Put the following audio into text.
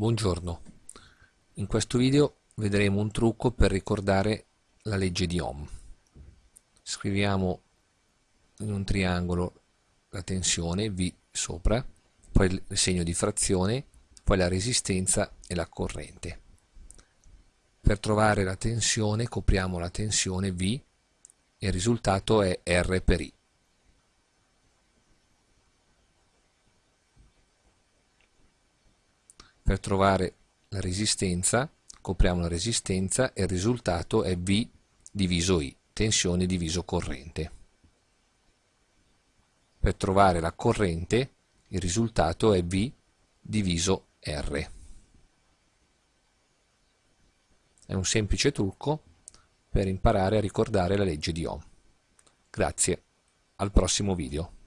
Buongiorno, in questo video vedremo un trucco per ricordare la legge di Ohm. Scriviamo in un triangolo la tensione V sopra, poi il segno di frazione, poi la resistenza e la corrente. Per trovare la tensione copriamo la tensione V e il risultato è R per I. Per trovare la resistenza, copriamo la resistenza e il risultato è V diviso I, tensione diviso corrente. Per trovare la corrente, il risultato è V diviso R. È un semplice trucco per imparare a ricordare la legge di Ohm. Grazie, al prossimo video.